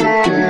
Música